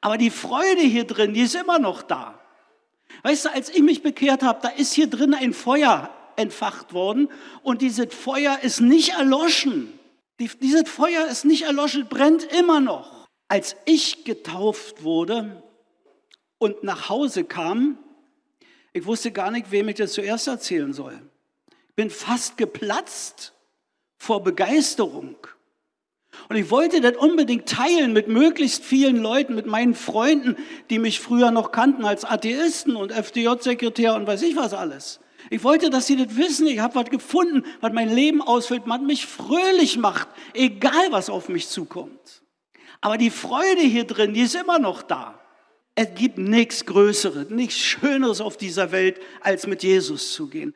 Aber die Freude hier drin, die ist immer noch da. Weißt du, als ich mich bekehrt habe, da ist hier drin ein Feuer entfacht worden und dieses Feuer ist nicht erloschen. dieses Feuer ist nicht erloschen, brennt immer noch. Als ich getauft wurde und nach Hause kam, ich wusste gar nicht, wem ich das zuerst erzählen soll. Ich bin fast geplatzt vor Begeisterung. Und ich wollte das unbedingt teilen mit möglichst vielen Leuten, mit meinen Freunden, die mich früher noch kannten als Atheisten und FDJ-Sekretär und weiß ich was alles. Ich wollte, dass sie das wissen. Ich habe was gefunden, was mein Leben ausfüllt, was mich fröhlich macht, egal was auf mich zukommt. Aber die Freude hier drin, die ist immer noch da. Es gibt nichts Größeres, nichts Schöneres auf dieser Welt, als mit Jesus zu gehen.